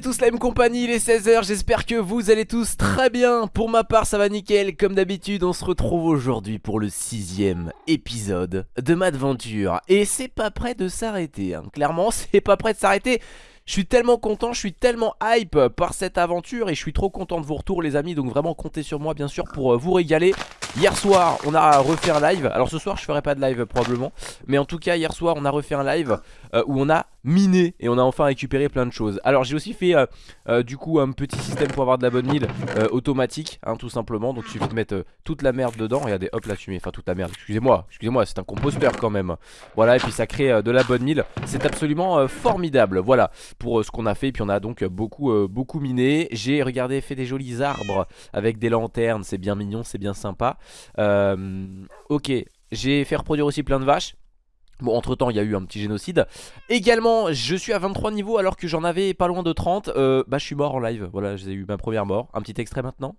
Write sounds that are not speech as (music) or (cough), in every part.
tous la même compagnie, il est 16h, j'espère que vous allez tous très bien. Pour ma part ça va nickel, comme d'habitude on se retrouve aujourd'hui pour le sixième épisode de ma aventure Et c'est pas prêt de s'arrêter, hein. clairement (laughs) c'est pas prêt de s'arrêter. Je suis tellement content, je suis tellement hype par cette aventure et je suis trop content de vos retours les amis. Donc vraiment comptez sur moi bien sûr pour euh, vous régaler. Hier soir on a refait un live, alors ce soir je ferai pas de live probablement. Mais en tout cas hier soir on a refait un live où on a miné et on a enfin récupéré plein de choses. Alors j'ai aussi fait euh, euh, du coup un petit système pour avoir de la bonne mille euh, automatique hein, tout simplement. Donc il suffit de mettre euh, toute la merde dedans, regardez hop là tu mets, enfin toute la merde, excusez-moi, excusez-moi c'est un composteur quand même. Voilà et puis ça crée euh, de la bonne mille, c'est absolument euh, formidable. Voilà pour euh, ce qu'on a fait. Et puis on a donc euh, beaucoup, euh, beaucoup miné. J'ai regardé fait des jolis arbres avec des lanternes, c'est bien mignon, c'est bien sympa. Euh, Ok, j'ai fait reproduire aussi plein de vaches Bon entre temps il y a eu un petit génocide. Également je suis à 23 niveaux alors que j'en avais pas loin de 30 euh, Bah je suis mort en live. Voilà j'ai eu ma première mort. Un petit extrait maintenant.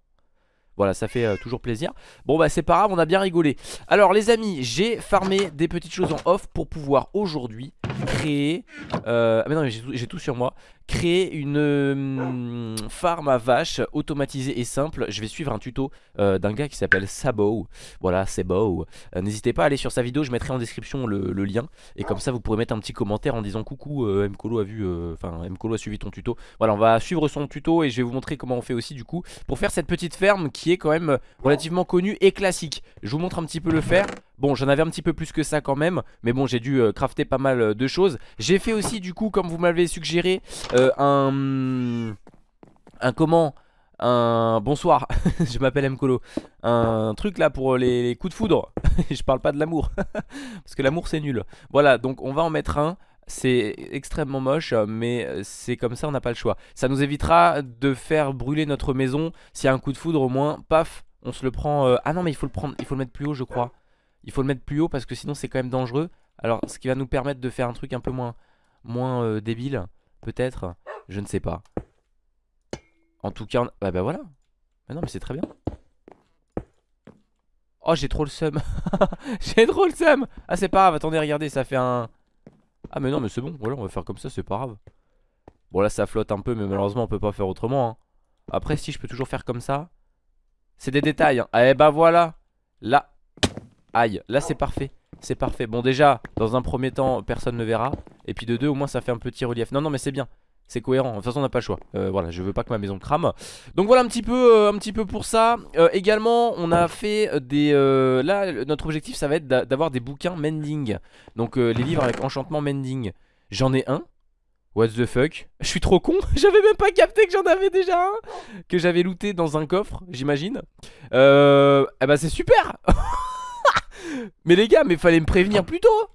Voilà ça fait euh, toujours plaisir. Bon bah c'est pas grave on a bien rigolé. Alors les amis j'ai farmé des petites choses en off Pour pouvoir aujourd'hui créer euh, Ah mais non tout, j'ai tout sur moi Créer une euh, farm à vaches automatisée et simple. Je vais suivre un tuto euh, d'un gars qui s'appelle Sabo. Voilà beau euh, N'hésitez pas à aller sur sa vidéo je mettrai en description le, lien. Et comme ça vous pourrez mettre un petit commentaire en disant coucou euh, Mkolo a vu Enfin Mkolo a suivi ton tuto. Voilà on va suivre son tuto et je vais vous montrer comment on fait aussi du coup Pour faire cette petite ferme qui est quand même relativement connue et classique. Je vous montre un petit peu le faire Bon j'en avais un petit peu plus que ça quand même Mais bon j'ai dû euh, crafter pas mal euh, de choses. J'ai fait aussi du coup comme vous m'avez suggéré euh, Un Un comment? Un bonsoir, (laughs) je m'appelle Mkolo Un truc là pour les, coups de foudre. (laughs) Je parle pas de l'amour. (laughs) Parce que l'amour c'est nul. Voilà donc on va en mettre un. C'est extrêmement moche mais c'est comme ça on n'a pas le choix. Ça nous évitera de faire brûler notre maison. S'il y a un coup de foudre au moins paf on se le prend Ah non mais il faut le prendre il faut le mettre plus haut je crois Il faut le mettre plus haut parce que sinon c'est quand même dangereux Alors ce qui va nous permettre de faire un truc un peu moins euh, débile Peut-être Je ne sais pas en tout cas, bah, bah voilà. Bah non, mais c'est très bien. Oh, j'ai trop le seum. (laughs) j'ai trop le seum. Ah, c'est pas grave. Attendez, regardez, ça fait un. Ah, mais non, mais c'est bon. Voilà, on va faire comme ça, c'est pas grave. Bon, là, ça flotte un peu, mais malheureusement, on peut pas faire autrement. hein. Après, si je peux toujours faire comme ça. C'est des détails. Hein. Eh bah voilà. Là. Aïe. Là, c'est parfait. C'est parfait. Bon, déjà, dans un premier temps, personne ne verra. Et puis de deux, au moins, ça fait un petit relief. Non, non, mais c'est bien. C'est cohérent, de toute façon on n'a pas le choix euh, Voilà, je veux pas que ma maison crame Donc voilà un petit peu, euh, un petit peu pour ça Euh, Également, on a fait des... là, notre objectif ça va être d'a- d'avoir des bouquins mending Donc les livres avec enchantement mending J'en ai un What the fuck? Je suis trop con (laughs) J'avais même pas capté que j'en avais déjà un Que j'avais looté dans un coffre, j'imagine. Eh bah c'est super (laughs) Mais les gars, mais fallait me prévenir plus tôt.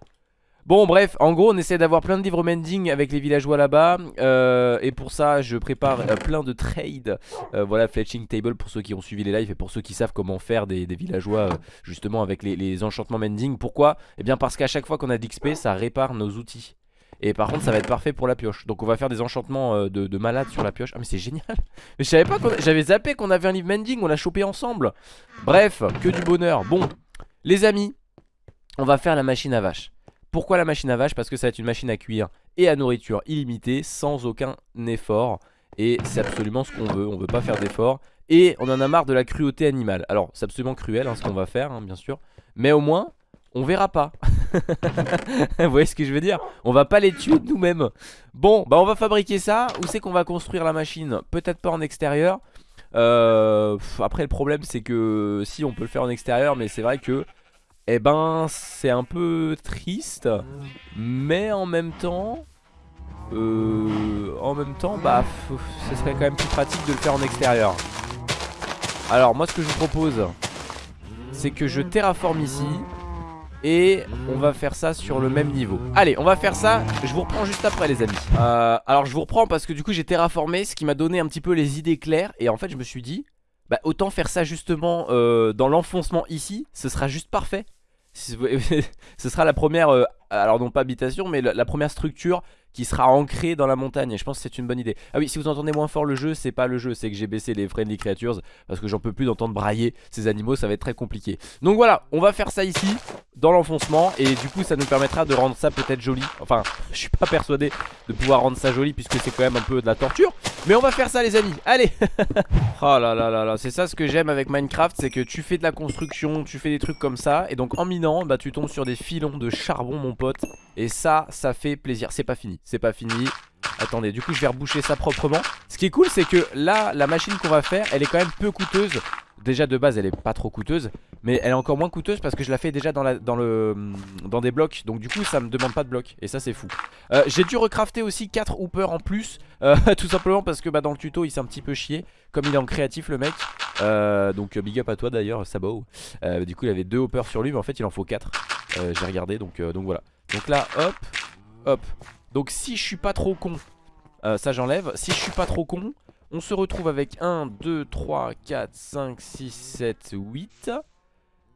Bon bref, en gros on essaie d'avoir plein de livres mending avec les villageois là-bas. Euh, Et pour ça je prépare euh, plein de trades. Euh, Voilà fletching table pour ceux qui ont suivi les lives Et pour ceux qui savent comment faire des, villageois justement avec les, enchantements mending. Pourquoi? Eh bien parce qu'à chaque fois qu'on a d'XP ça répare nos outils. Et par contre ça va être parfait pour la pioche. Donc on va faire des enchantements de, de malade sur la pioche. Ah mais c'est génial. (laughs) Mais je savais pas J'avais zappé qu'on avait un livre mending On l'a chopé ensemble. Bref que du bonheur. Bon les amis On va faire la machine à vache pourquoi la machine à vache Parce que ça va être une machine à cuire et à nourriture illimitée sans aucun effort. Et c'est absolument ce qu'on veut, on veut pas faire d'effort. Et on en a marre de la cruauté animale. Alors c'est absolument cruel hein, ce qu'on va faire hein, bien sûr. Mais au moins on verra pas. (laughs) Vous voyez ce que je veux dire? On va pas les tuer nous-mêmes. Bon bah on va fabriquer ça. Où c'est qu'on va construire la machine? Peut-être pas en extérieur. Euh, après le problème c'est que si on peut le faire en extérieur mais c'est vrai que eh ben c'est un peu triste. Mais en même temps euh, En même temps bah Ce serait quand même plus pratique de le faire en extérieur. Alors moi ce que je vous propose C'est que je terraforme ici Et on va faire ça sur le même niveau. Allez on va faire ça. Je vous reprends juste après les amis. Euh, Alors je vous reprends parce que du coup j'ai terraformé Ce qui m'a donné un petit peu les idées claires. Et en fait je me suis dit bah autant faire ça justement euh, dans l'enfoncement ici, ce sera juste parfait. (laughs) Ce sera la première, euh, alors non pas habitation, mais la première structure qui sera ancré dans la montagne. Et je pense que c'est une bonne idée. Ah oui, si vous entendez moins fort le jeu, c'est pas le jeu, c'est que j'ai baissé les friendly creatures parce que j'en peux plus d'entendre brailler ces animaux, ça va être très compliqué. Donc voilà, on va faire ça ici dans l'enfoncement et du coup ça nous permettra de rendre ça peut-être joli. Enfin, (laughs) je suis pas persuadé de pouvoir rendre ça joli puisque c'est quand même un peu de la torture. Mais on va faire ça les amis, allez (laughs) Oh là là là là, c'est ça ce que j'aime avec Minecraft, c'est que tu fais de la construction, tu fais des trucs comme ça et donc en minant, bah tu tombes sur des filons de charbon mon pote et ça, ça fait plaisir. C'est pas fini, c'est pas fini. Attendez, du coup je vais reboucher ça proprement. Ce qui est cool c'est que là, la machine qu'on va faire Elle est quand même peu coûteuse. Déjà de base elle est pas trop coûteuse Mais elle est encore moins coûteuse parce que je la fais déjà dans, le, dans des blocs. Donc du coup ça me demande pas de blocs Et ça c'est fou. Euh, J'ai dû recrafter aussi 4 hoopers en plus euh, (laughs) Tout simplement parce que bah, dans le tuto il s'est un petit peu chié Comme il est en créatif le mec. Euh, Donc big up à toi d'ailleurs Sabo. Du coup il avait 2 hoppers sur lui Mais en fait il en faut 4 euh, J'ai regardé donc, donc voilà. Donc là hop Hop donc si je suis pas trop con euh, Ça j'enlève. Si je suis pas trop con On se retrouve avec 1, 2, 3, 4, 5, 6, 7, 8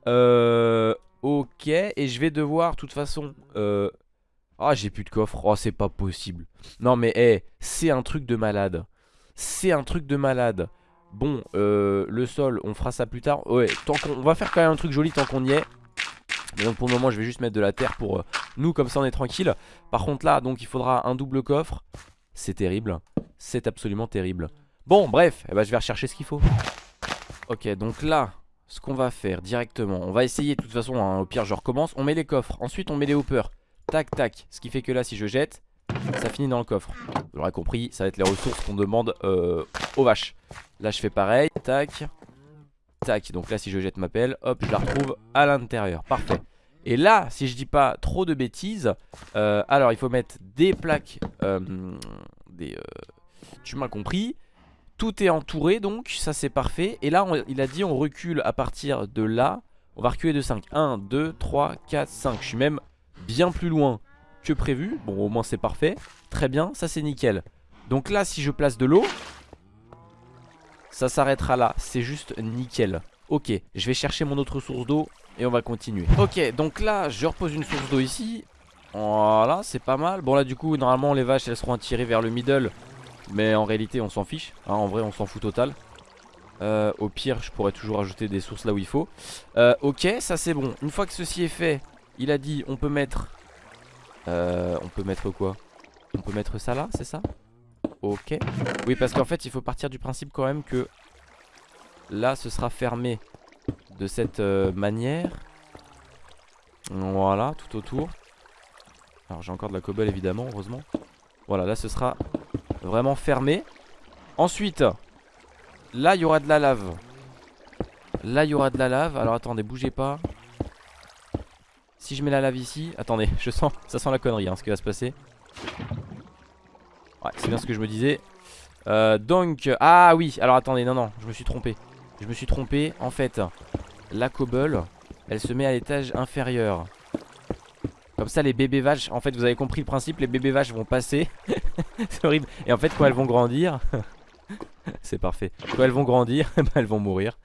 Euh... Ok. Et je vais devoir de toute façon euh... Ah j'ai plus de coffre. Oh c'est pas possible. Non mais hé C'est un truc de malade. C'est un truc de malade. Bon euh, le sol on fera ça plus tard. Ouais tant va faire quand même un truc joli tant qu'on y est. Mais donc pour le moment je vais juste mettre de la terre pour euh, nous comme ça on est tranquille. Par contre là donc il faudra un double coffre. C'est terrible. C'est absolument terrible. Bon bref eh ben, je vais rechercher ce qu'il faut. Ok donc là ce qu'on va faire directement On va essayer de toute façon hein, au pire je recommence. On met les coffres. Ensuite on met les hoppers. Tac tac. Ce qui fait que là si je jette Ça finit dans le coffre. Vous l'aurez compris ça va être les ressources qu'on demande euh, aux vaches. Là je fais pareil. Tac. Tac, donc là si je jette ma pelle, hop, je la retrouve à l'intérieur, parfait Et là, si je dis pas trop de bêtises euh, Alors il faut mettre des plaques euh, euh, Tu m'as compris. Tout est entouré donc, ça c'est parfait. Et là il a dit on recule à partir de là. On va reculer de 5 1, 2, 3, 4, 5 Je suis même bien plus loin que prévu. Bon au moins c'est parfait. Très bien, ça c'est nickel. Donc là si je place de l'eau ça s'arrêtera là, c'est juste nickel Ok, je vais chercher mon autre source d'eau Et on va continuer. Ok, donc là, je repose une source d'eau ici. Voilà, c'est pas mal. Bon là du coup, normalement les vaches elles seront attirées vers le middle. Mais en réalité on s'en fiche. Hein, En vrai on s'en fout total. Euh, Au pire, je pourrais toujours ajouter des sources là où il faut. Euh, Ok, ça c'est bon. Une fois que ceci est fait, il a dit on peut mettre euh, On peut mettre quoi? On peut mettre ça là, c'est ça? Ok. Oui, parce qu'en fait, il faut partir du principe quand même que là, ce sera fermé de cette euh, manière. Voilà, tout autour. Alors, j'ai encore de la cobble, évidemment, heureusement. Voilà, là, ce sera vraiment fermé. Ensuite, là, il y aura de la lave. Là, il y aura de la lave. Alors, attendez, bougez pas. Si je mets la lave ici... Attendez, (laughs) je sens... Ça sent la connerie, hein, ce qui va se passer. Ouais, c'est bien ce que je me disais. Euh, donc, ah oui, alors attendez, non, non, je me suis trompé. Je me suis trompé. En fait, la cobble, elle se met à l'étage inférieur. Comme ça, les bébés vaches, en fait, vous avez compris le principe, les bébés vaches vont passer. (laughs) c'est horrible. Et en fait, quand elles vont grandir, (laughs) c'est parfait. Quand elles vont grandir, (laughs) bah, elles vont mourir.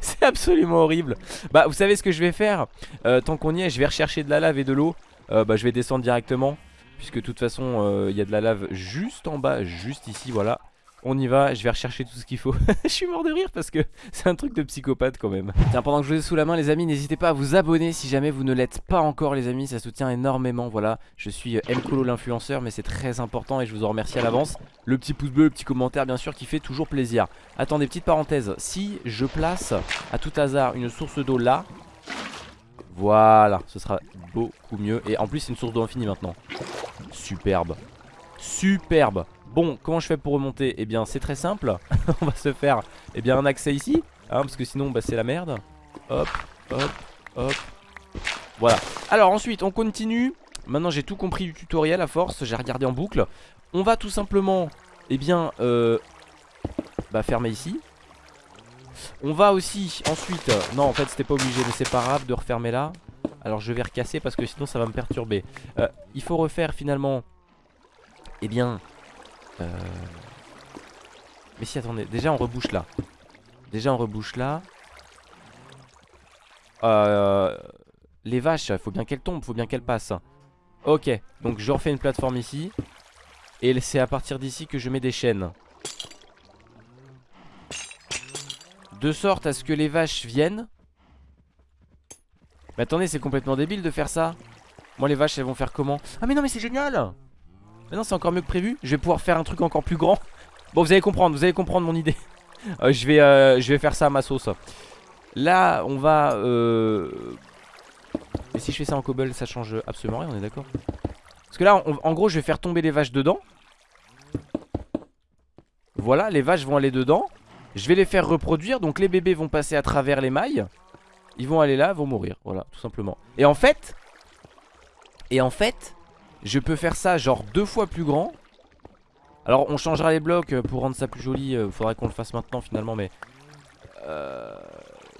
c'est absolument horrible. Bah, vous savez ce que je vais faire? Euh, Tant qu'on y est, je vais rechercher de la lave et de l'eau. Euh, bah, je vais descendre directement. Puisque de toute façon euh, il y a de la lave juste en bas Juste ici voilà on y va, je vais rechercher tout ce qu'il faut. (laughs) Je suis mort de rire parce que c'est un truc de psychopathe quand même. Tiens pendant que je vous ai sous la main les amis N'hésitez pas à vous abonner si jamais vous ne l'êtes pas encore les amis. Ça soutient énormément voilà. Je suis Mcolo l'influenceur mais c'est très important Et je vous en remercie à l'avance. Le petit pouce bleu, le petit commentaire bien sûr qui fait toujours plaisir. Attendez petite parenthèse. Si je place à tout hasard une source d'eau là voilà, ce sera beaucoup mieux. Et en plus c'est une source d'eau infinie maintenant. Superbe. Superbe Bon, comment je fais pour remonter? Eh bien c'est très simple. (laughs) On va se faire eh bien, un accès ici hein, Parce que sinon bah, c'est la merde. Hop, hop, hop. Voilà. Alors ensuite on continue. Maintenant j'ai tout compris du tutoriel à force J'ai regardé en boucle. On va tout simplement Eh bien euh, Bah fermer ici. On va aussi ensuite Non en fait c'était pas obligé mais c'est pas grave de refermer là. Alors je vais recasser parce que sinon ça va me perturber. Euh, Il faut refaire finalement Eh bien euh... Mais si attendez Déjà on rebouche là Déjà on rebouche là euh... Les vaches faut bien qu'elles tombent Faut bien qu'elles passent Ok, donc je refais une plateforme ici. Et c'est à partir d'ici que je mets des chaînes. De sorte à ce que les vaches viennent. Mais attendez, c'est complètement débile de faire ça. Moi, les vaches, elles vont faire comment? Ah, mais non, mais c'est génial Mais non, c'est encore mieux que prévu. Je vais pouvoir faire un truc encore plus grand. Bon, vous allez comprendre, vous allez comprendre mon idée. (laughs) Euh, je, vais, euh, je vais faire ça à ma sauce. Là, on va... Euh... Et si je fais ça en cobble, ça change absolument rien, on est d'accord? Parce que là, en gros, je vais faire tomber les vaches dedans. Voilà, les vaches vont aller dedans. Je vais les faire reproduire, donc les bébés vont passer à travers les mailles. Ils vont aller là, vont mourir, voilà, tout simplement. Et en fait, et en fait, je peux faire ça genre deux fois plus grand. Alors on changera les blocs pour rendre ça plus joli, euh, faudrait qu'on le fasse maintenant finalement, mais... Euh,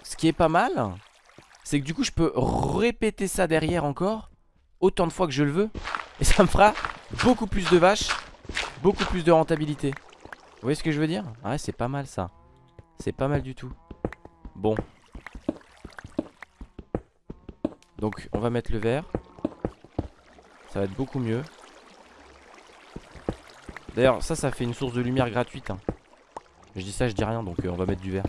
ce qui est pas mal, c'est que du coup je peux répéter ça derrière encore, autant de fois que je le veux. Et ça me fera beaucoup plus de vaches, beaucoup plus de rentabilité. Vous voyez ce que je veux dire? Ouais, c'est pas mal ça. C'est pas mal du tout. Bon. Donc on va mettre le verre. Ça va être beaucoup mieux. D'ailleurs ça ça fait une source de lumière gratuite. Hein. Je dis ça je dis rien donc euh, on va mettre du verre.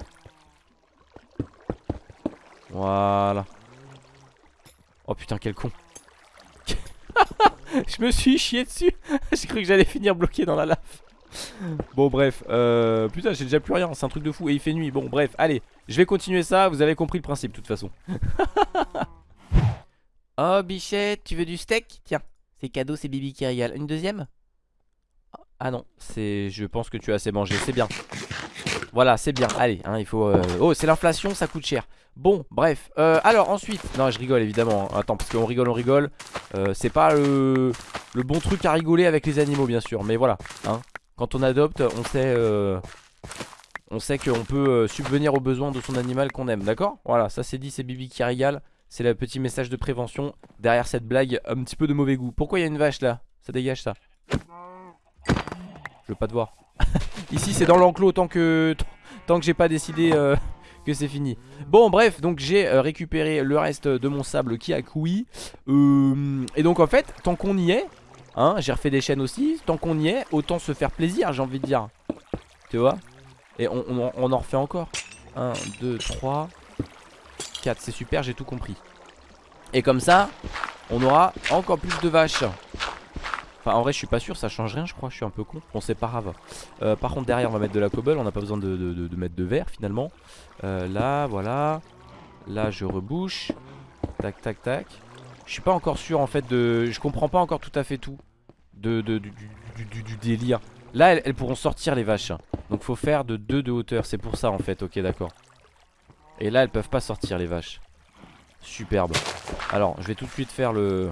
Voilà. Oh putain quel con. (laughs) je me suis chié dessus. (laughs) J'ai cru que j'allais finir bloqué dans la lave. Bon bref, euh, putain j'ai déjà plus rien, c'est un truc de fou et il fait nuit. Bon bref, allez, je vais continuer ça, vous avez compris le principe de toute façon. (laughs) oh bichette, tu veux du steak? Tiens, c'est cadeau, c'est Bibi qui régale. Une deuxième? Ah non, c'est, je pense que tu as assez mangé, c'est bien. Voilà, c'est bien, allez, hein, il faut... Euh, oh, c'est l'inflation, ça coûte cher. Bon, bref, euh, alors ensuite... Non, je rigole évidemment, hein. attends, parce qu'on rigole, on rigole. c'est pas le... bon truc à rigoler avec les animaux, bien sûr, mais voilà, hein. Quand on adopte, on sait, euh, on sait qu'on peut euh, subvenir aux besoins de son animal qu'on aime, d'accord? Voilà, ça c'est dit, c'est Bibi qui régale. C'est le petit message de prévention derrière cette blague un petit peu de mauvais goût. Pourquoi il y a une vache là? Ça dégage ça. Je veux pas te voir. (laughs) Ici c'est dans l'enclos tant que tant que j'ai pas décidé euh, que c'est fini. Bon bref, donc j'ai récupéré le reste de mon sable qui a coui. et donc en fait, tant qu'on y est, Hein, j'ai refait des chaînes aussi. Tant qu'on y est, autant se faire plaisir, j'ai envie de dire. Tu vois? Et on, en refait encore. 1, 2, 3, 4. C'est super, j'ai tout compris. Et comme ça, on aura encore plus de vaches. Enfin, en vrai, je suis pas sûr, ça change rien, je crois. Je suis un peu con. Bon, c'est pas grave. Euh, par contre, derrière, on va mettre de la cobble. On n'a pas besoin de, mettre de verre finalement. Euh, là, voilà. Là, je rebouche. Tac, tac, tac. Je suis pas encore sûr en fait de... Je comprends pas encore tout à fait tout de, du, délire. Là elles, pourront sortir les vaches. Donc faut faire de 2 de hauteur. C'est pour ça en fait. Ok d'accord. Et là elles peuvent pas sortir les vaches. Superbe. Alors je vais tout de suite faire le...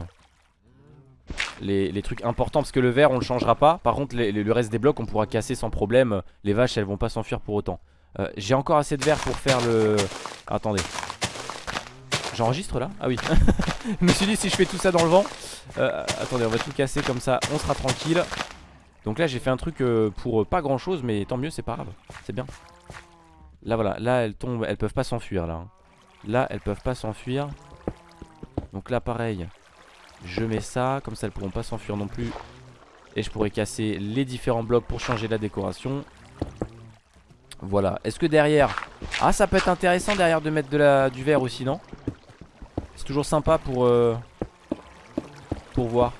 Les, trucs importants parce que le verre on le changera pas. Par contre le reste des blocs on pourra casser sans problème. Les vaches elles vont pas s'enfuir pour autant. Euh, J'ai encore assez de verre pour faire le... attendez. J'enregistre là? Ah oui. (laughs) Je me suis dit si je fais tout ça dans le vent euh, Attendez on va tout casser comme ça On sera tranquille. Donc là j'ai fait un truc euh, pour pas grand chose Mais tant mieux c'est pas grave. C'est bien Là voilà. Là elles tombent. Elles peuvent pas s'enfuir là hein. Là elles peuvent pas s'enfuir. Donc là pareil. Je mets ça. Comme ça elles pourront pas s'enfuir non plus. Et je pourrais casser les différents blocs Pour changer la décoration. Voilà. Est-ce que derrière Ah ça peut être intéressant derrière de mettre du verre aussi non? C'est toujours sympa pour euh, Pour voir.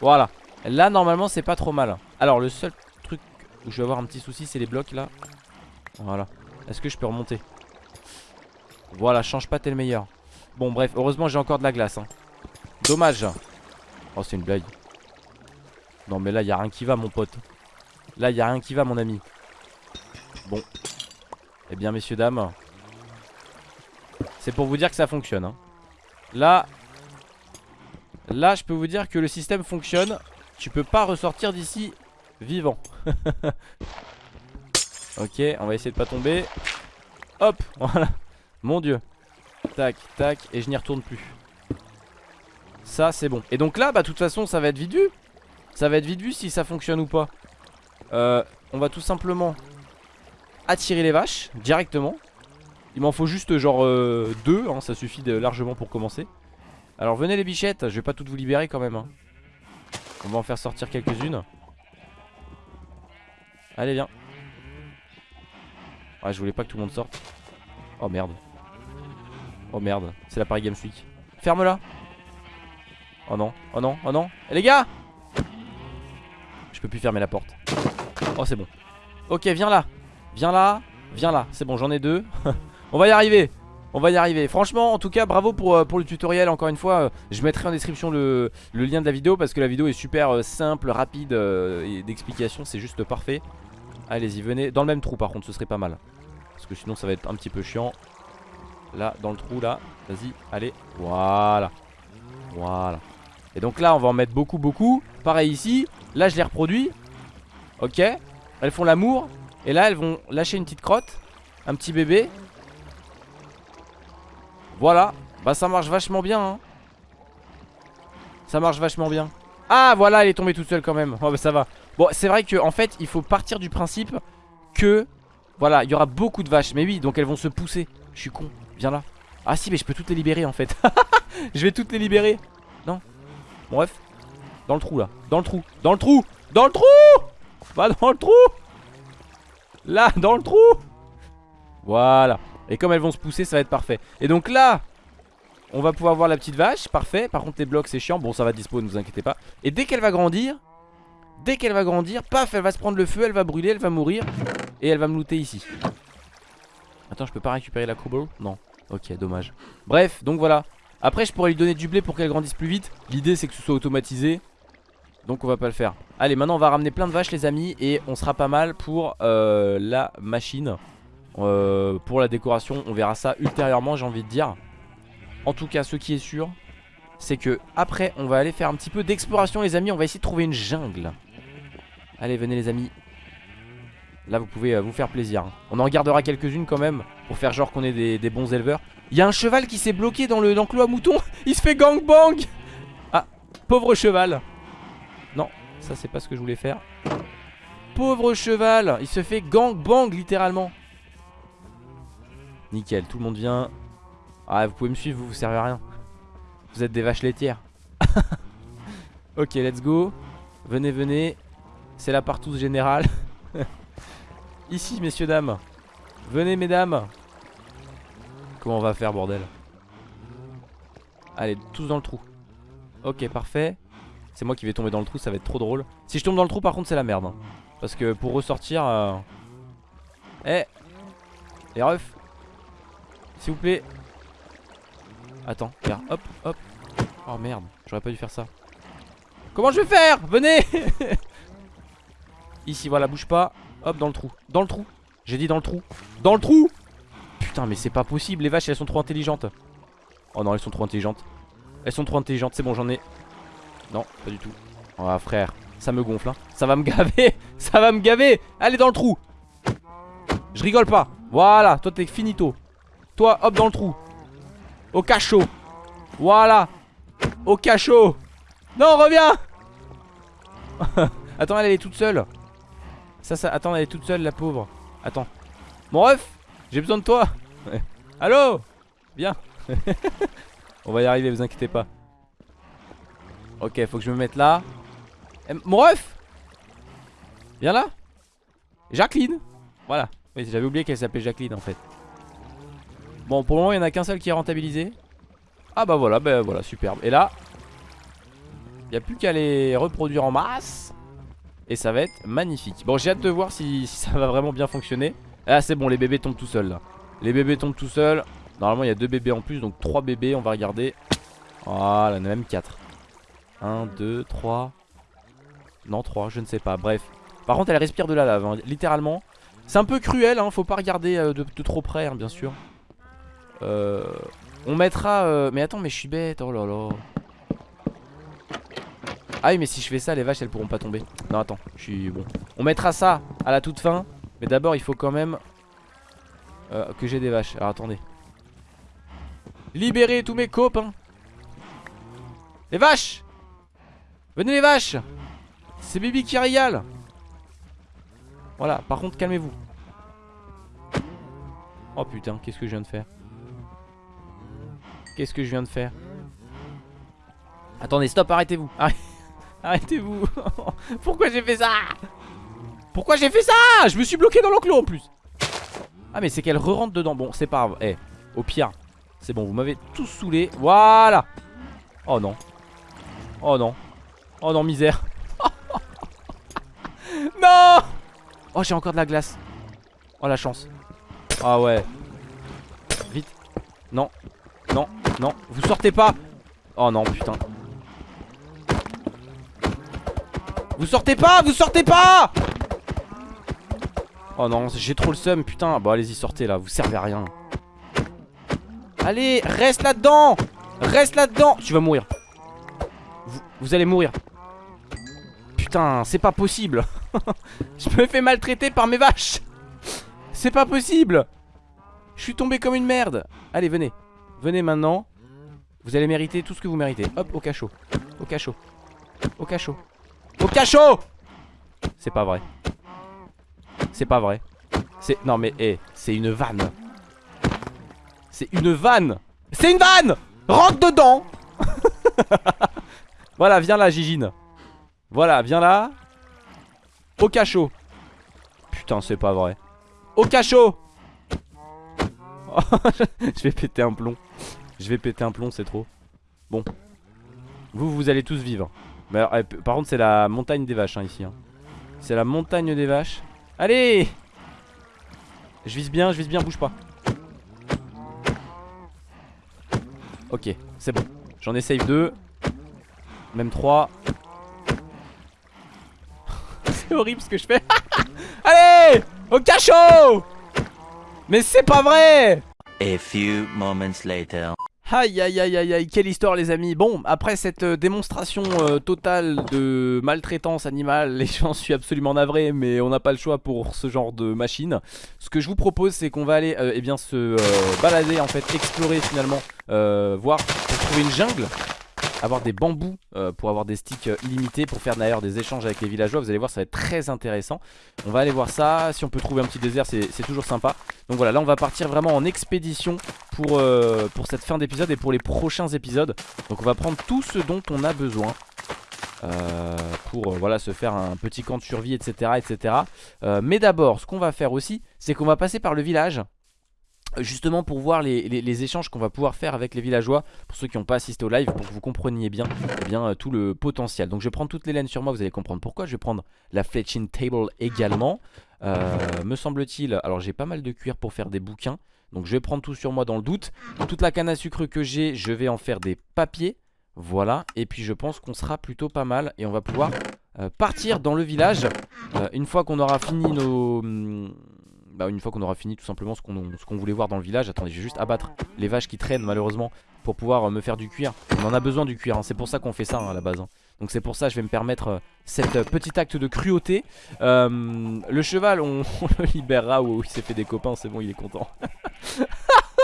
Voilà. Là normalement c'est pas trop mal. Alors le seul truc où je vais avoir un petit souci c'est les blocs là. Voilà Est-ce que je peux remonter Voilà change pas t'es le meilleur. Bon bref heureusement j'ai encore de la glace hein. Dommage. Oh c'est une blague. Non mais là y a rien qui va mon pote. Là y a rien qui va mon ami. Bon. Eh bien messieurs dames C'est pour vous dire que ça fonctionne hein. Là Là je peux vous dire que le système fonctionne. Tu peux pas ressortir d'ici vivant (laughs) Ok on va essayer de pas tomber Hop (laughs) voilà Mon dieu Tac tac et je n'y retourne plus Ça c'est bon Et donc là bah de toute façon ça va être vite vu Ça va être vite vu si ça fonctionne ou pas euh, On va tout simplement Attirer les vaches directement il m'en faut juste genre euh, deux, hein, ça suffit largement pour commencer. Alors venez les bichettes, je vais pas toutes vous libérer quand même. Hein. On va en faire sortir quelques-unes. Allez, viens. Ouais, je voulais pas que tout le monde sorte. Oh merde. Oh merde, c'est la Paris Games Week. Ferme-la. Oh non, oh non, oh non. Eh, les gars Je peux plus fermer la porte. Oh, c'est bon. Ok, viens là. Viens là. Viens là. C'est bon, j'en ai deux. (laughs) On va y arriver. On va y arriver. Franchement, en tout cas, bravo pour, euh, pour le tutoriel. Encore une fois, euh, je mettrai en description le, le, lien de la vidéo parce que la vidéo est super euh, simple, rapide et d'explication. C'est juste parfait. Allez-y, venez. Dans le même trou, par contre, ce serait pas mal. Parce que sinon, ça va être un petit peu chiant. Là, dans le trou, là. Vas-y, allez. Voilà. Voilà. Et donc là, on va en mettre beaucoup, beaucoup. Pareil ici. Là, je les reproduis. Ok. Elles font l'amour. Et là, elles vont lâcher une petite crotte. Un petit bébé. Voilà. Bah, ça marche vachement bien. Hein. Ça marche vachement bien. Ah, voilà, elle est tombée toute seule quand même. Oh, bah, ça va. Bon, c'est vrai qu'en en fait, il faut partir du principe que... Voilà, il y aura beaucoup de vaches. Mais oui, donc elles vont se pousser. Je suis con. Viens là. Ah si, mais je peux toutes les libérer en fait. (laughs) je vais toutes les libérer. Non. Bon, bref. Dans le trou là. Dans le trou. Dans le trou. Dans le trou Va dans le trou Là, dans le trou Voilà. Et comme elles vont se pousser, ça va être parfait. Et donc là, on va pouvoir voir la petite vache. Parfait. Par contre, les blocs, c'est chiant. Bon, ça va dispo, ne vous inquiétez pas. Et dès qu'elle va grandir, dès qu'elle va grandir, paf, elle va se prendre le feu, elle va brûler, elle va mourir. Et elle va me looter ici. Attends, je peux pas récupérer la cobble Non. Ok, dommage. Bref, donc voilà. Après, je pourrais lui donner du blé pour qu'elle grandisse plus vite. L'idée, c'est que ce soit automatisé. Donc on va pas le faire Allez maintenant on va ramener plein de vaches les amis Et on sera pas mal pour euh, la machine euh, Pour la décoration On verra ça ultérieurement j'ai envie de dire En tout cas ce qui est sûr C'est que après on va aller faire un petit peu d'exploration les amis On va essayer de trouver une jungle Allez venez les amis. Là vous pouvez euh, vous faire plaisir hein. On en gardera quelques-unes quand même Pour faire genre qu'on est des, bons éleveurs. Il y a un cheval qui s'est bloqué dans l'enclos à moutons (laughs) Il se fait gangbang. Ah pauvre cheval. Non ça c'est pas ce que je voulais faire. Pauvre cheval. Il se fait gangbang littéralement. Nickel tout le monde vient. Ah vous pouvez me suivre vous vous servez à rien. Vous êtes des vaches laitières. (laughs) Ok let's go. Venez venez C'est la partouze générale. (laughs) Ici messieurs dames. Venez mesdames. Comment on va faire bordel? Allez tous dans le trou. Ok parfait. C'est moi qui vais tomber dans le trou ça va être trop drôle. Si je tombe dans le trou par contre c'est la merde hein. Parce que pour ressortir euh... Eh Les refs. S'il vous plaît. Attends regarde. Hop hop. Oh merde. J'aurais pas dû faire ça. Comment je vais faire? Venez (laughs) Ici voilà bouge pas. Hop dans le trou. Dans le trou. J'ai dit dans le trou. Dans le trou. Putain mais c'est pas possible. Les vaches elles sont trop intelligentes. Oh non elles sont trop intelligentes. Elles sont trop intelligentes. C'est bon j'en ai. Non pas du tout. Oh frère. Ça me gonfle hein. Ça va me (laughs) gaver. Ça va me gaver. Allez dans le trou. Je rigole pas. Voilà. Toi t'es finito. Toi hop dans le trou. Au cachot. Voilà. Au cachot. Non reviens. (laughs) Attends elle est toute seule ça, ça, attends, elle est toute seule, la pauvre. Attends. Mon ref, j'ai besoin de toi. (laughs) Allô? Viens. (laughs) On va y arriver, vous inquiétez pas. Ok, faut que je me mette là. Eh, mon ref Viens là. Jacqueline. Voilà. Oui, j'avais oublié qu'elle s'appelait Jacqueline en fait. Bon, pour le moment, il n'y en a qu'un seul qui est rentabilisé. Ah bah voilà, bah voilà, superbe. Et là, il n'y a plus qu'à les reproduire en masse. Et ça va être magnifique. Bon j'ai hâte de voir si, ça va vraiment bien fonctionner. Ah c'est bon les bébés tombent tout seuls là. Les bébés tombent tout seuls. Normalement il y a deux bébés en plus donc trois bébés on va regarder. Voilà il en a même 4 1, 2, 3 Non 3 je ne sais pas. Bref. Par contre elle respire de la lave hein, littéralement. C'est un peu cruel hein, faut pas regarder euh, de, trop près hein, bien sûr. Euh, On mettra euh, Mais attends mais je suis bête. Oh là là ah oui mais si je fais ça les vaches elles pourront pas tomber. Non attends je suis bon. On mettra ça à la toute fin Mais d'abord il faut quand même euh, Que j'ai des vaches. Alors attendez. Libérez tous mes copains. Les vaches! Venez les vaches! C'est Bibi qui régale. Voilà par contre calmez-vous. Oh putain qu'est-ce que je viens de faire? Qu'est-ce que je viens de faire? Attendez stop arrêtez-vous. Arrêtez Arrêtez-vous. (laughs) Pourquoi j'ai fait ça? Pourquoi j'ai fait ça? Je me suis bloqué dans l'enclos en plus. Ah mais c'est qu'elle re-rentre dedans. Bon c'est pas grave. Eh au pire C'est bon vous m'avez tous saoulé. Voilà. Oh non. Oh non. Oh non misère. (laughs) Non! Oh j'ai encore de la glace. Oh la chance. Ah ouais. Vite. Non. Non. Non. Vous sortez pas. Oh non putain Vous sortez pas Vous sortez pas! Oh non j'ai trop le seum putain. Bon allez-y sortez là Vous servez à rien. Allez reste là-dedans! Reste là-dedans! Tu vas mourir. Vous, vous allez mourir. Putain c'est pas possible. (laughs) Je me fais maltraiter par mes vaches. C'est pas possible. Je suis tombé comme une merde. Allez venez. Venez maintenant. Vous allez mériter tout ce que vous méritez. Hop au cachot. Au cachot. Au cachot Au cachot C'est pas vrai. C'est pas vrai. C'est... Non mais hé C'est une vanne. C'est une vanne. C'est une vanne. Rentre dedans. (laughs) Voilà viens là Gigine. Voilà viens là. Au cachot. Putain c'est pas vrai. Au cachot. (laughs) Je vais péter un plomb. Je vais péter un plomb c'est trop. Bon. Vous vous allez tous vivre Alors, eh, Par contre c'est la montagne des vaches hein, ici hein. C'est la montagne des vaches. Allez! Je vise bien je vise bien bouge pas. Ok c'est bon. J'en ai save 2 Même 3 (laughs) C'est horrible ce que je fais. (laughs) Allez! Au cachot! Mais c'est pas vrai! A few moments later. Aïe aïe aïe aïe aïe, quelle histoire les amis Bon, après cette euh, démonstration euh, totale de maltraitance animale, (laughs) et j'en suis absolument navré, mais on n'a pas le choix pour ce genre de machine. Ce que je vous propose, c'est qu'on va aller euh, eh bien, se balader, en fait, explorer finalement, voir, pour trouver une jungle, avoir des bambous euh, pour avoir des sticks euh, illimités, pour faire d'ailleurs des échanges avec les villageois. Vous allez voir, ça va être très intéressant. On va aller voir ça, si on peut trouver un petit désert, c'est toujours sympa. Donc voilà, là on va partir vraiment en expédition pour, euh, pour cette fin d'épisode et pour les prochains épisodes. Donc on va prendre tout ce dont on a besoin. pour voilà se faire un petit camp de survie etc etc mais d'abord ce qu'on va faire aussi c'est qu'on va passer par le village Justement pour voir les, échanges qu'on va pouvoir faire avec les villageois Pour ceux qui n'ont pas assisté au live Pour que vous compreniez bien, eh euh, tout le potentiel. Donc je vais prendre toutes les laines sur moi Vous allez comprendre pourquoi. Je vais prendre la fletching table également. Euh, Me semble-t-il Alors j'ai pas mal de cuir pour faire des bouquins. Donc je vais prendre tout sur moi dans le doute. Toute la canne à sucre que j'ai Je vais en faire des papiers. Voilà. Et puis je pense qu'on sera plutôt pas mal Et on va pouvoir euh, partir dans le village Une fois qu'on aura fini nos... bah, une fois qu'on aura fini tout simplement ce qu'on voulait voir dans le village Attendez je vais juste abattre les vaches qui traînent malheureusement Pour pouvoir euh, me faire du cuir On en a besoin du cuir hein. c'est pour ça qu'on fait ça hein, à la base hein. Donc c'est pour ça je vais me permettre euh, cet euh, petit acte de cruauté Euh, Le cheval on, (laughs) le libérera ou il s'est fait des copains c'est bon il est content (laughs)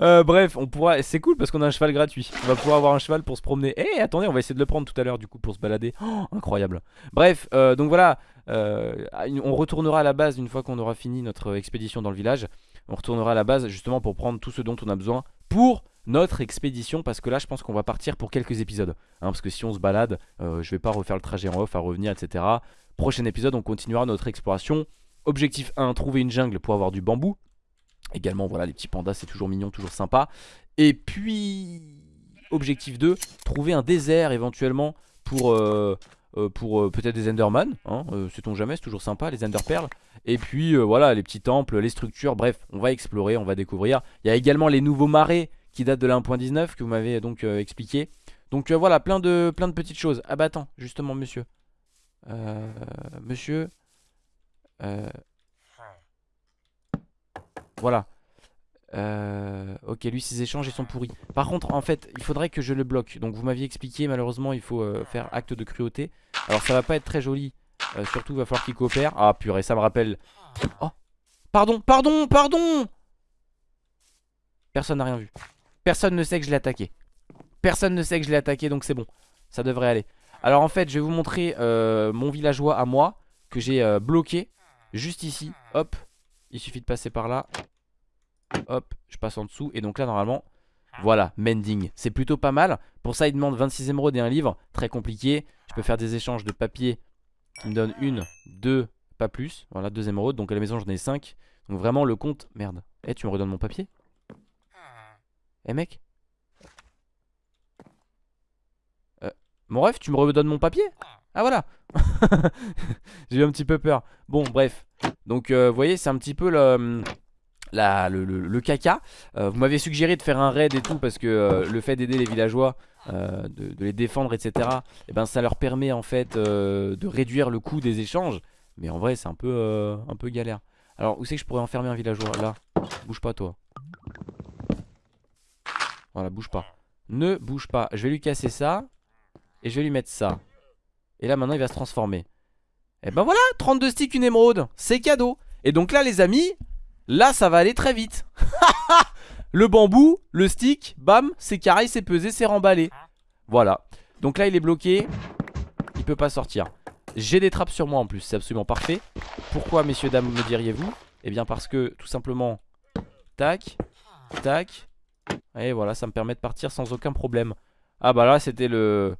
Euh, bref, on pourra. C'est cool parce qu'on a un cheval gratuit. On va pouvoir avoir un cheval pour se promener. Eh, attendez, on va essayer de le prendre tout à l'heure du coup pour se balader. Oh, incroyable. Bref, euh, donc voilà. euh, on retournera à la base une fois qu'on aura fini notre expédition dans le village. On retournera à la base justement pour prendre tout ce dont on a besoin pour notre expédition parce que là je pense qu'on va partir pour quelques épisodes hein, parce que si on se balade je vais pas refaire le trajet en off à revenir etc prochain épisode on continuera notre exploration objectif 1 trouver une jungle pour avoir du bambou Également, voilà, les petits pandas, c'est toujours mignon, toujours sympa. Et puis, objectif 2, trouver un désert éventuellement pour, euh, euh, pour euh, peut-être des Enderman. Hein, Sait-on jamais, c'est toujours sympa, les Enderpearls. Et puis, voilà, les petits temples, les structures, bref, on va explorer, on va découvrir. Il y a également les nouveaux marais qui datent de la 1.19 que vous m'avez donc expliqué. Donc voilà, plein de, plein de petites choses. Ah bah attends, justement, monsieur. Monsieur. Voilà. Euh, ok, lui, ses échanges, ils sont pourris. Par contre, en fait, il faudrait que je le bloque. Donc, vous m'aviez expliqué, malheureusement, il faut euh, faire acte de cruauté. Alors, ça va pas être très joli. Euh, surtout, il va falloir qu'il coopère. Ah, purée, ça me rappelle. Oh Pardon, pardon, pardon Personne n'a rien vu. Personne ne sait que je l'ai attaqué. Personne ne sait que je l'ai attaqué, donc c'est bon. Ça devrait aller. Alors, en fait, je vais vous montrer euh, mon villageois à moi que j'ai bloqué. Juste ici. Hop. Il suffit de passer par là. Hop, je passe en dessous. Et donc là, normalement, Voilà, mending. C'est plutôt pas mal. Pour ça, il demande 26 émeraudes et un livre. Très compliqué. Je peux faire des échanges de papier qui me donnent une, deux, pas plus. Voilà, deux émeraudes. Donc à la maison, j'en ai 5. Donc vraiment, le compte. Merde. Eh, tu me redonnes mon papier? Eh, mec? Euh, Mon ref, tu me redonnes mon papier? Ah, voilà (laughs) J'ai eu un petit peu peur. Bon, bref. Donc, euh, vous voyez, c'est un petit peu le la, le- le caca. Euh, vous m'avez suggéré de faire un raid et tout parce que euh, le fait d'aider les villageois, euh, de, les défendre, etc. Et ben ça leur permet en fait euh, de réduire le coût des échanges. Mais en vrai, c'est un peu euh, un peu galère. Alors où c'est que je pourrais enfermer un villageois? Là, bouge pas toi. Voilà, bouge pas. Ne bouge pas. Je vais lui casser ça et je vais lui mettre ça. Et là maintenant, il va se transformer. Et ben voilà, 32 sticks, une émeraude. C'est cadeau. Et donc là, les amis, Là ça va aller très vite. (laughs) Le bambou, le stick, bam, c'est carré, c'est pesé, c'est remballé. Voilà. Donc là il est bloqué. Il peut pas sortir. J'ai des trappes sur moi en plus, c'est absolument parfait. Pourquoi messieurs dames me diriez-vous? Eh bien parce que tout simplement Tac Tac. Et voilà ça me permet de partir sans aucun problème. Ah bah là c'était le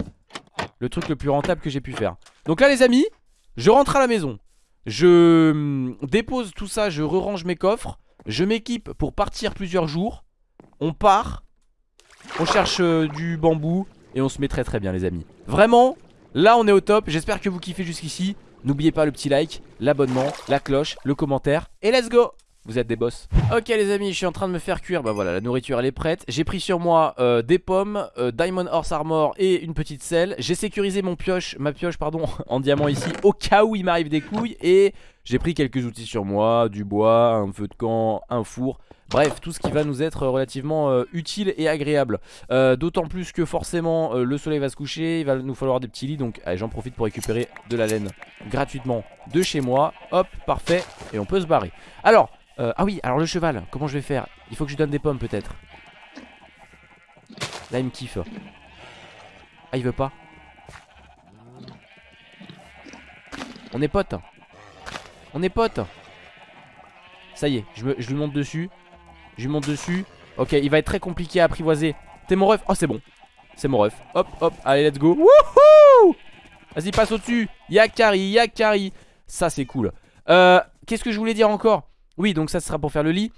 Le truc le plus rentable que j'ai pu faire. Donc là les amis Je rentre à la maison. Je hum, dépose tout ça, je re-range mes coffres. Je m'équipe pour partir plusieurs jours. On part. On cherche euh, du bambou Et on se met très très bien les amis. Vraiment, là on est au top. J'espère que vous kiffez jusqu'ici. N'oubliez pas le petit like, l'abonnement, la cloche, le commentaire Et let's go vous êtes des boss. Ok les amis je suis en train de me faire cuire. Bah voilà la nourriture elle est prête. J'ai pris sur moi euh, des pommes euh, Diamond Horse Armor et une petite selle. J'ai sécurisé mon pioche Ma pioche pardon (laughs) en diamant ici Au cas où il m'arrive des couilles. Et j'ai pris quelques outils sur moi Du bois, un feu de camp, un four. Bref, tout ce qui va nous être relativement euh, utile et agréable. Euh, D'autant plus que forcément euh, le soleil va se coucher Il va nous falloir des petits lits Donc j'en profite pour récupérer de la laine gratuitement de chez moi. Hop, parfait Et on peut se barrer. Alors, ah oui, alors le cheval, comment je vais faire? Il faut que je lui donne des pommes peut-être. Là il me kiffe. Ah il veut pas? On est potes On est potes. Ça y est, je, me- lui monte dessus. Je lui monte dessus. Ok, il va être très compliqué à apprivoiser. T'es mon ref. Oh c'est bon. C'est mon ref. Hop, hop, allez let's go. Wouhou Vas-y passe au dessus Yakari, Yakari. Ça c'est cool. Euh, Qu'est-ce que je voulais dire encore? Oui donc ça sera pour faire le lit.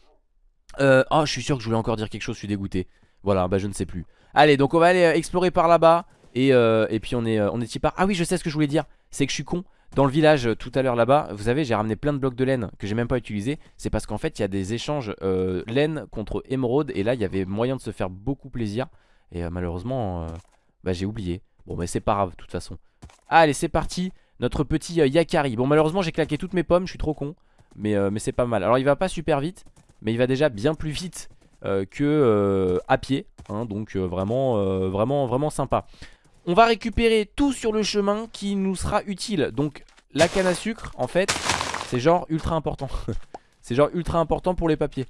Euh, Oh je suis sûr que je voulais encore dire quelque chose Je suis dégoûté. Voilà bah je ne sais plus. Allez donc on va aller euh, explorer par là-bas. Et, et puis on est, on est y part Ah oui je sais ce que je voulais dire. C'est que je suis con dans le village euh, tout à l'heure là-bas, vous savez, j'ai ramené plein de blocs de laine que j'ai même pas utilisé. C'est parce qu'en fait, il y a des échanges euh, laine contre émeraude. Et là, il y avait moyen de se faire beaucoup plaisir. Et euh, malheureusement, bah, j'ai oublié. Bon, mais c'est pas grave, de toute façon. Allez, c'est parti. Notre petit Yakari. Bon, malheureusement, j'ai claqué toutes mes pommes. Je suis trop con. Mais, mais c'est pas mal. Alors, il va pas super vite. Mais il va déjà bien plus vite que à pied. hein. donc, vraiment, vraiment, vraiment sympa. On va récupérer tout sur le chemin qui nous sera utile. Donc la canne à sucre, en fait, c'est genre ultra important. (laughs) c'est genre ultra important pour les papiers.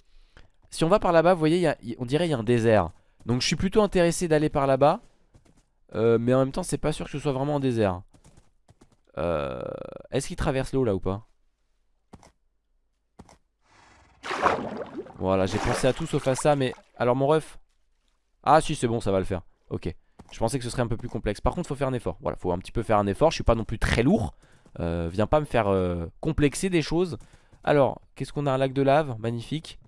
Si on va par là-bas, vous voyez, on dirait il y a un désert. Donc je suis plutôt intéressé d'aller par là-bas. Euh, mais en même temps, c'est pas sûr que ce soit vraiment un désert. Euh, Est-ce qu'il traverse l'eau là ou pas? Voilà, j'ai pensé à tout sauf à ça, mais... Alors mon ref? Ah si, c'est bon, ça va le faire. Ok. Je pensais que ce serait un peu plus complexe. Par contre, faut faire un effort. Voilà, faut un petit peu faire un effort. Je suis pas non plus très lourd. Euh, viens pas me faire euh, complexer des choses. Alors, qu'est-ce qu'on a? Un lac de lave, magnifique.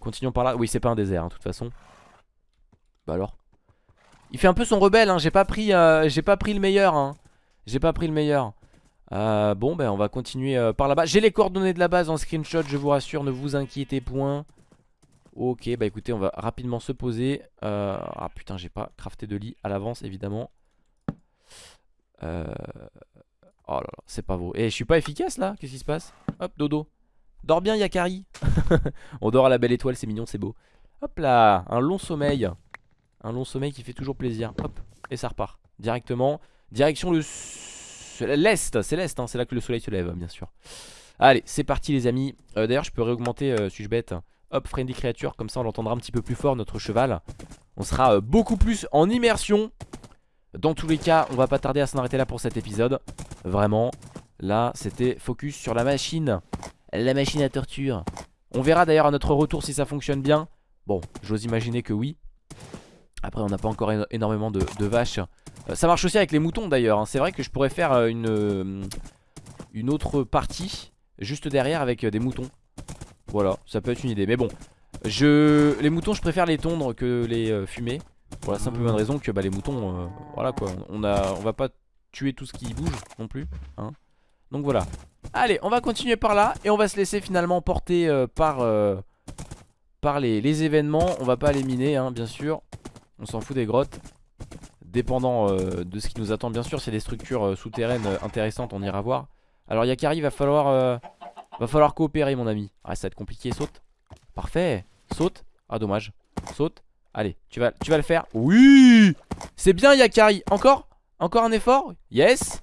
Continuons par là. Oui, c'est pas un désert, hein, de toute façon. Bah alors. Il fait un peu son rebelle. Hein. J'ai pas pris, euh, le meilleur. Hein. J'ai pas pris le meilleur. Bon, ben on va continuer par là-bas. J'ai les coordonnées de la base en screenshot. Je vous rassure, ne vous inquiétez point. Ok, bah écoutez, on va rapidement se poser. Euh, ah putain, j'ai pas crafté de lit à l'avance, évidemment. Euh, Oh là là, c'est pas beau. Et je suis pas efficace là? Qu'est-ce qui se passe? Hop, dodo. Dors bien, Yakari. (laughs) on dort à la belle étoile, c'est mignon, c'est beau. Hop là, un long sommeil. Un long sommeil qui fait toujours plaisir. Hop, et ça repart. Directement. Direction le l'est. C'est l'est, hein, c'est là que le soleil se lève, bien sûr. Allez, c'est parti, les amis. Euh, D'ailleurs, je peux réaugmenter, suis-je bête? Hop, friendly creature, comme ça on l'entendra un petit peu plus fort, notre cheval. On sera euh, beaucoup plus en immersion. Dans tous les cas, on va pas tarder à s'en arrêter là pour cet épisode. Vraiment, là, c'était focus sur la machine. La machine à torture. On verra d'ailleurs à notre retour si ça fonctionne bien. Bon, j'ose imaginer que oui. Après on n'a pas encore éno- énormément de, vaches Euh, Ça marche aussi avec les moutons d'ailleurs hein. C'est vrai que je pourrais faire euh, une, autre partie Juste derrière avec des moutons Voilà ça peut être une idée. Mais bon je... les moutons je préfère les tondre que les euh, fumer Pour la simple bonne raison que bah, les moutons euh, Voilà quoi. On, a, va pas tuer tout ce qui bouge non plus hein. Donc voilà. Allez on va continuer par là Et on va se laisser finalement porter euh, par, les, événements. On va pas les miner hein, bien sûr. On s'en fout des grottes. Dépendant de ce qui nous attend bien sûr. C'est des structures souterraines intéressantes On ira voir. Alors Yakari va falloir Va falloir coopérer mon ami. Ah ça va être compliqué. Saute. Parfait. Saute. Ah dommage. Saute. Allez tu vas, le faire. Oui! C'est bien Yakari. Encore? Encore un effort? Yes!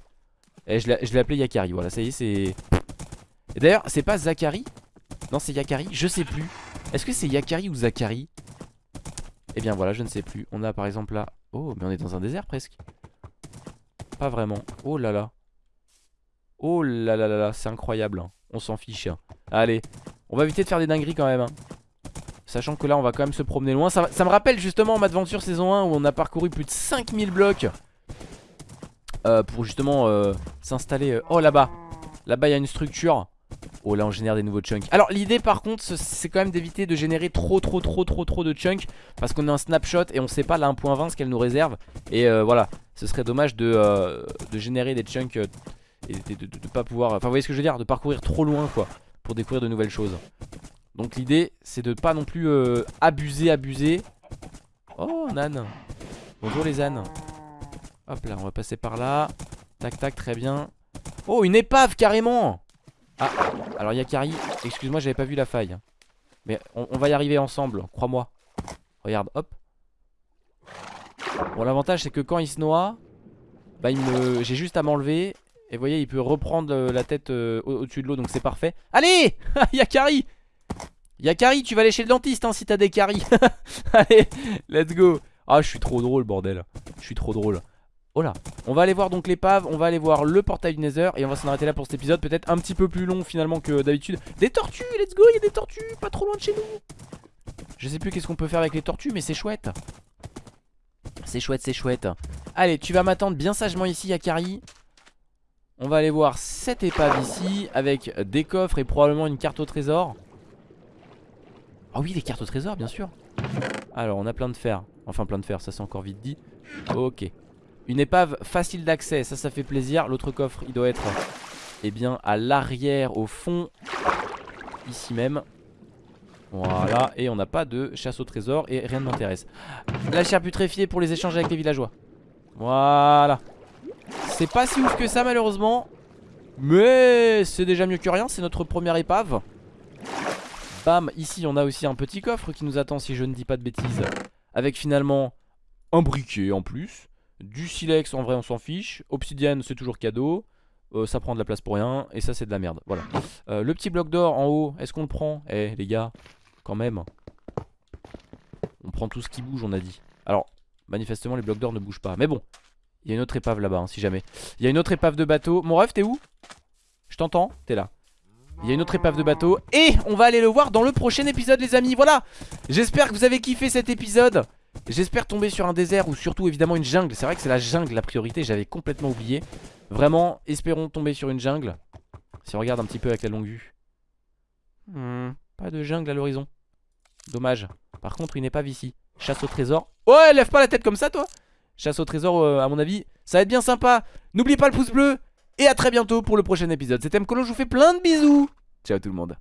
Et je l'ai je l'ai appelé Yakari. Voilà ça y est c'est Et d'ailleurs c'est pas Zachary Non c'est Yakari. Je sais plus. Est-ce que c'est Yakari ou Zachary Eh bien voilà je ne sais plus. On a par exemple là. Oh mais on est dans un désert presque. Pas vraiment. Oh là là Oh là là là là C'est incroyable hein. On s'en fiche hein. Allez On va éviter de faire des dingueries quand même hein. Sachant que là on va quand même se promener loin Ça, me rappelle justement Madventure saison 1 Où on a parcouru plus de 5000 blocs euh, Pour justement euh, s'installer euh, Oh là-bas Là-bas il y a une structure Oh là on génère des nouveaux chunks Alors l'idée par contre ce- c'est quand même d'éviter de générer trop trop trop trop trop de chunks Parce qu'on a un snapshot et on sait pas la 1.20 ce qu'elle nous réserve Et euh, voilà ce serait dommage de, de générer des chunks Et de, de- de- pas pouvoir Enfin vous voyez ce que je veux dire De parcourir trop loin quoi Pour découvrir de nouvelles choses. Donc l'idée c'est de pas non plus euh, abuser abuser. Oh Nan. Bonjour les ânes. Hop là on va passer par là. Tac tac très bien. Oh une épave carrément. Ah alors Yakari Excuse-moi j'avais pas vu la faille. Mais on, on va y arriver ensemble Crois-moi. Regarde hop. Bon l'avantage c'est que quand il se noie Bah il me j'ai juste à m'enlever Et vous voyez il peut reprendre euh, la tête euh, au- au-dessus de l'eau Donc c'est parfait. Allez (laughs) Yakari Yakari tu vas aller chez le dentiste hein, si t'as des caries. (laughs) Allez let's go. Ah je suis trop drôle bordel. Je suis trop drôle. Oh là On va aller voir donc l'épave On va aller voir le portail du Nether Et on va s'en arrêter là pour cet épisode Peut-être un petit peu plus long finalement que d'habitude. Des tortues let's go il y a des tortues Pas trop loin de chez nous. Je sais plus qu'est-ce qu'on peut faire avec les tortues Mais c'est chouette. C'est chouette c'est chouette. Allez tu vas m'attendre bien sagement ici Yakari On va aller voir cette épave ici Avec des coffres et probablement une carte au trésor. Ah oui les cartes au trésor bien sûr. Alors on a plein de fer. Enfin plein de fer ça c'est encore vite dit. Ok. Une épave facile d'accès ça ça fait plaisir. L'autre coffre il doit être Eh bien à l'arrière au fond Ici même. Voilà. Et on n'a pas de chasse au trésor Et rien ne m'intéresse. La chair putréfiée pour les échanges avec les villageois. Voilà C'est pas si ouf que ça malheureusement. Mais c'est déjà mieux que rien C'est notre première épave. Bam, ici on a aussi un petit coffre qui nous attend si je ne dis pas de bêtises. Avec finalement un briquet en plus Du silex en vrai on s'en fiche. Obsidienne c'est toujours cadeau. Euh, Ça prend de la place pour rien Et ça c'est de la merde, voilà. Euh, Le petit bloc d'or en haut, est-ce qu'on le prend? Eh les gars, quand même. On prend tout ce qui bouge on a dit. Alors, manifestement les blocs d'or ne bougent pas. Mais bon, il y a une autre épave là-bas hein, si jamais. Il y a une autre épave de bateau. Mon ref t'es où? Je t'entends, t'es là. Il y a une autre épave de bateau Et on va aller le voir dans le prochain épisode les amis. Voilà. J'espère que vous avez kiffé cet épisode. J'espère tomber sur un désert ou surtout évidemment une jungle. C'est vrai que c'est la jungle la priorité. J'avais complètement oublié. Vraiment espérons tomber sur une jungle. Si on regarde un petit peu avec la longue vue. Hmm, Pas de jungle à l'horizon. Dommage. Par contre une épave ici. Chasse au trésor. Ouais lève pas la tête comme ça toi Chasse au trésor euh, à mon avis Ça va être bien sympa. N'oubliez pas le pouce bleu Et à très bientôt pour le prochain épisode. C'était Mkolo je vous fais plein de bisous. Ciao tout le monde